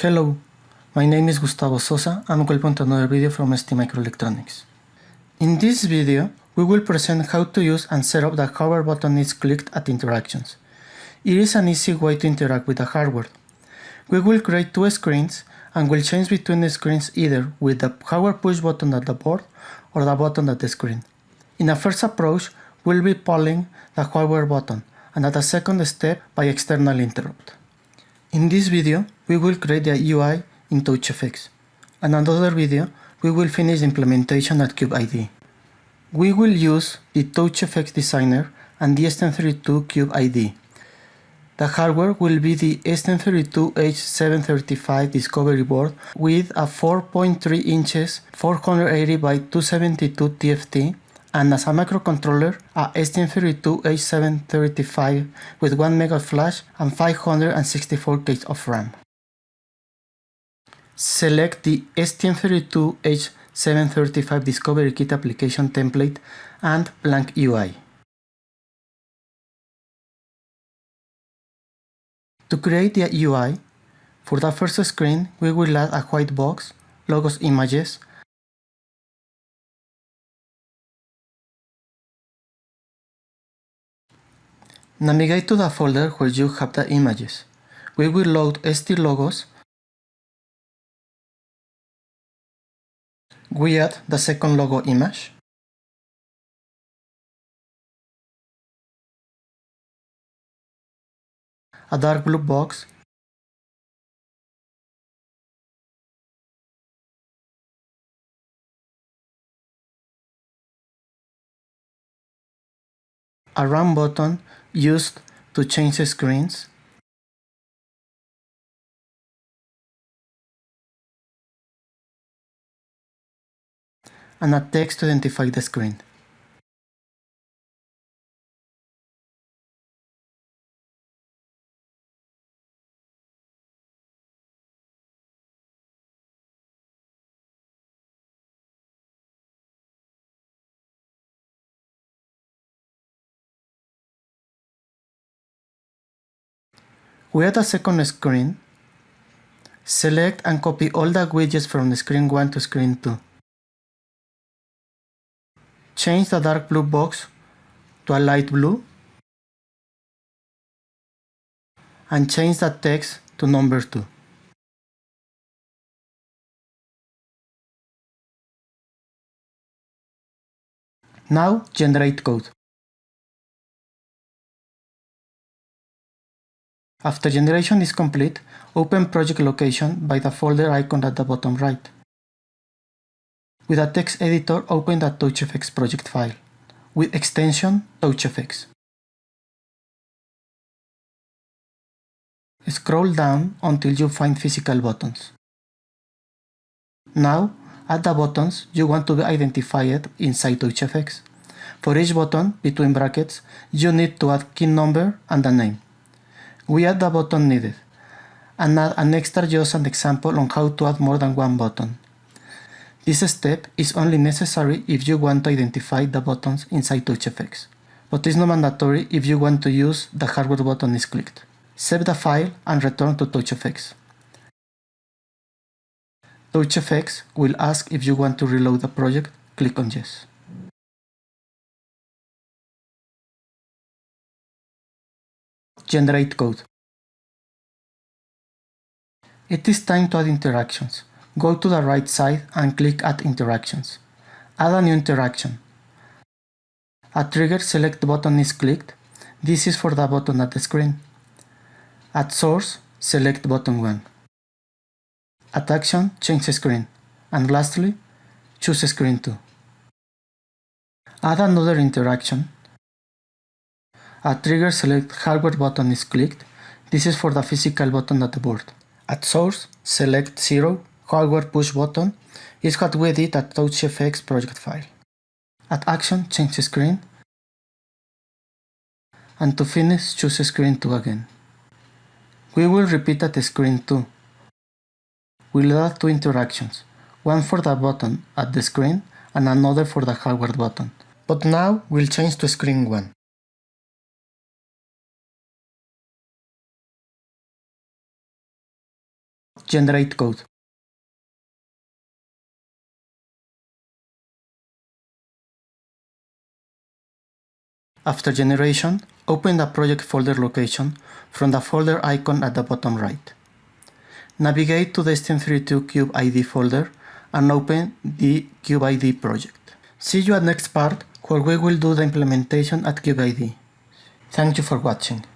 Hello, my name is Gustavo Sosa and welcome to another video from ST Microelectronics. In this video, we will present how to use and set up the hardware button is clicked at interactions. It is an easy way to interact with the hardware. We will create two screens and will change between the screens either with the hardware push button at the board or the button at the screen. In a first approach, we'll be polling the hardware button and at a second step by external interrupt. In this video, we will create the UI in TouchGFX. In another video, we will finish the implementation at CubeIDE. We will use the TouchGFX Designer and the STM32 CubeIDE. The hardware will be the STM32H735 Discovery board with a 4.3 inches 480 by 272 TFT and as a microcontroller, a STM32H735 with 1 mega flash and 564 K of RAM. Select the STM32H735 Discovery Kit application template and blank UI. To create the UI, for the first screen, we will add a white box, logos images, Navigate to the folder where you have the images. We will load ST logos. We add the second logo image. A dark blue box a run button used to change screens. and a text to identify the screen. We add a second screen. Select and copy all the widgets from screen 1 to screen 2. Change the dark blue box to a light blue and change the text to number 2. Now generate code. After generation is complete, open project location by the folder icon at the bottom right. With a text editor, open the TouchGFX project file with extension TouchGFX. Scroll down until you find physical buttons. Now, add the buttons you want to be identified inside TouchGFX. For each button, between brackets, you need to add key number and a name. We add the button needed, and add an extra just an example on how to add more than one button. This step is only necessary if you want to identify the buttons inside TouchGFX, but is not mandatory if you want to use the hardware button is clicked. Save the file and return to TouchGFX. TouchGFX will ask if you want to reload the project, click on yes. Generate code. It is time to add interactions. Go to the right side and click Add Interactions. Add a new interaction. A trigger select button is clicked. This is for the button at the screen. At source, select button 1. At action, change screen. And lastly, choose screen 2. Add another interaction a trigger select hardware button is clicked. This is for the physical button at the board. At source, select 0, hardware push button is what we did at TouchGFX project file. At action, change screen. And to finish, choose screen 2 again. We will repeat at screen 2. We'll add two interactions, one for the button at the screen and another for the hardware button. But now we'll change to screen 1. Generate Code. After generation, open the project folder location from the folder icon at the bottom right. Navigate to the STM32 Cube IDE folder and open the Cube IDE project. See you at next part where we will do the implementation at Cube IDE. Thank you for watching.